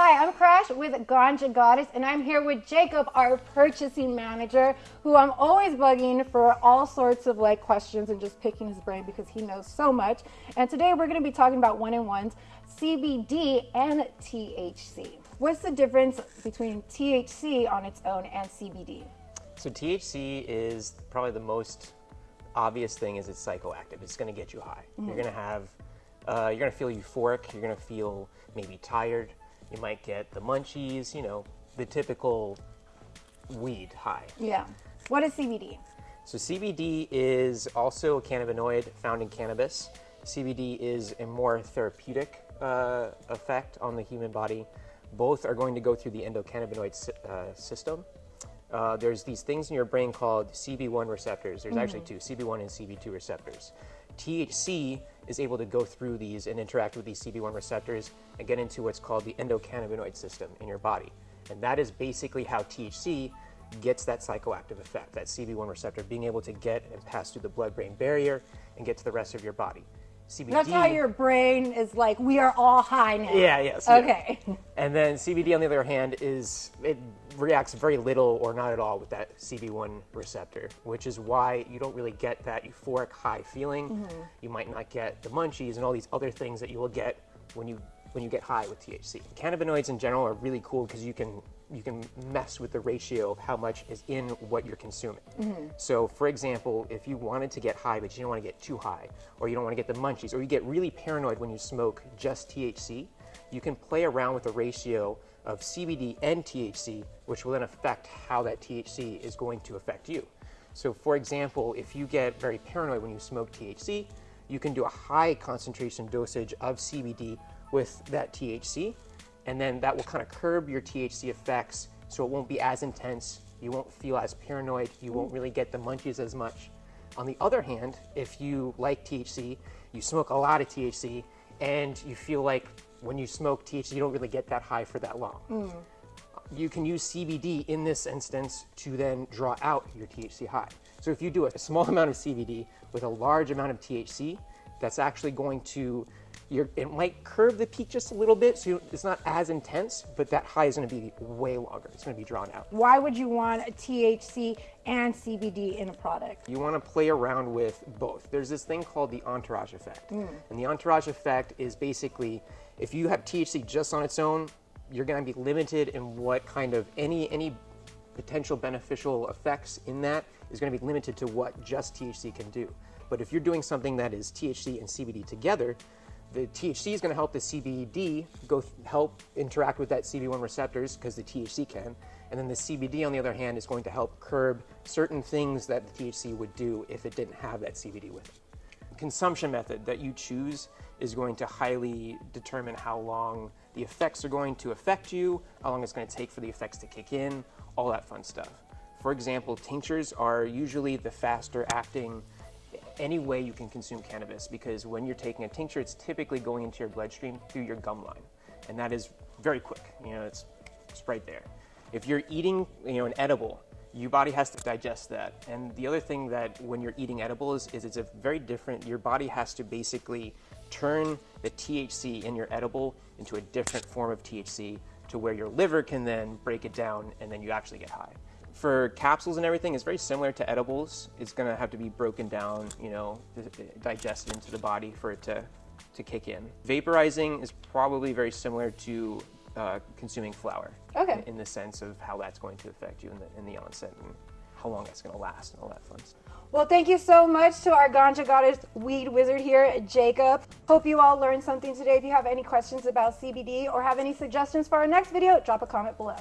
Hi, I'm Crash with Ganja Goddess, and I'm here with Jacob, our purchasing manager, who I'm always bugging for all sorts of like questions and just picking his brain because he knows so much. And today we're going to be talking about one in ones, CBD and THC. What's the difference between THC on its own and CBD? So THC is probably the most obvious thing is it's psychoactive. It's going to get you high. Mm-hmm. You're going to have, uh, you're going to feel euphoric. You're going to feel maybe tired. You might get the munchies. You know, the typical weed high. Yeah. What is CBD? So CBD is also a cannabinoid found in cannabis. CBD is a more therapeutic uh, effect on the human body. Both are going to go through the endocannabinoid uh, system. Uh, there's these things in your brain called CB1 receptors. There's mm-hmm. actually two, CB1 and CB2 receptors. THC is able to go through these and interact with these CB1 receptors and get into what's called the endocannabinoid system in your body. And that is basically how THC gets that psychoactive effect, that CB1 receptor being able to get and pass through the blood brain barrier and get to the rest of your body. CBD. That's how your brain is like, we are all high now. Yeah, yes. Okay. Yeah. And then CBD, on the other hand, is it reacts very little or not at all with that CB1 receptor, which is why you don't really get that euphoric high feeling. Mm-hmm. You might not get the munchies and all these other things that you will get when you when you get high with THC. Cannabinoids in general are really cool because you can you can mess with the ratio of how much is in what you're consuming. Mm-hmm. So, for example, if you wanted to get high but you don't want to get too high, or you don't want to get the munchies, or you get really paranoid when you smoke just THC, you can play around with the ratio of CBD and THC, which will then affect how that THC is going to affect you. So, for example, if you get very paranoid when you smoke THC, you can do a high concentration dosage of CBD with that THC and then that will kind of curb your THC effects so it won't be as intense. You won't feel as paranoid. You won't really get the munchies as much. On the other hand, if you like THC, you smoke a lot of THC, and you feel like when you smoke THC, you don't really get that high for that long. Mm. You can use CBD in this instance to then draw out your THC high. So if you do a small amount of CBD with a large amount of THC, that's actually going to you're, it might curve the peak just a little bit, so it's not as intense, but that high is going to be way longer. It's going to be drawn out. Why would you want a THC and CBD in a product? You want to play around with both. There's this thing called the entourage effect. Mm. And the entourage effect is basically if you have THC just on its own, you're going to be limited in what kind of any any potential beneficial effects in that is going to be limited to what just THC can do. But if you're doing something that is THC and CBD together, the THC is going to help the CBD go help interact with that CB1 receptors because the THC can, and then the CBD on the other hand is going to help curb certain things that the THC would do if it didn't have that CBD with it. consumption method that you choose is going to highly determine how long the effects are going to affect you, how long it's going to take for the effects to kick in, all that fun stuff. For example, tinctures are usually the faster acting any way you can consume cannabis because when you're taking a tincture, it's typically going into your bloodstream through your gum line. And that is very quick. You know, it's, it's right there. If you're eating, you know, an edible, your body has to digest that. And the other thing that when you're eating edibles is it's a very different, your body has to basically turn the THC in your edible into a different form of THC to where your liver can then break it down and then you actually get high for capsules and everything, it's very similar to edibles. It's going to have to be broken down, you know, digested into the body for it to, to kick in. Vaporizing is probably very similar to uh, consuming flower. Okay. In, in, the sense of how that's going to affect you in the, in the onset and how long that's going to last and all that fun stuff. Well, thank you so much to our Ganja Goddess weed wizard here, Jacob. Hope you all learned something today. If you have any questions about CBD or have any suggestions for our next video, drop a comment below.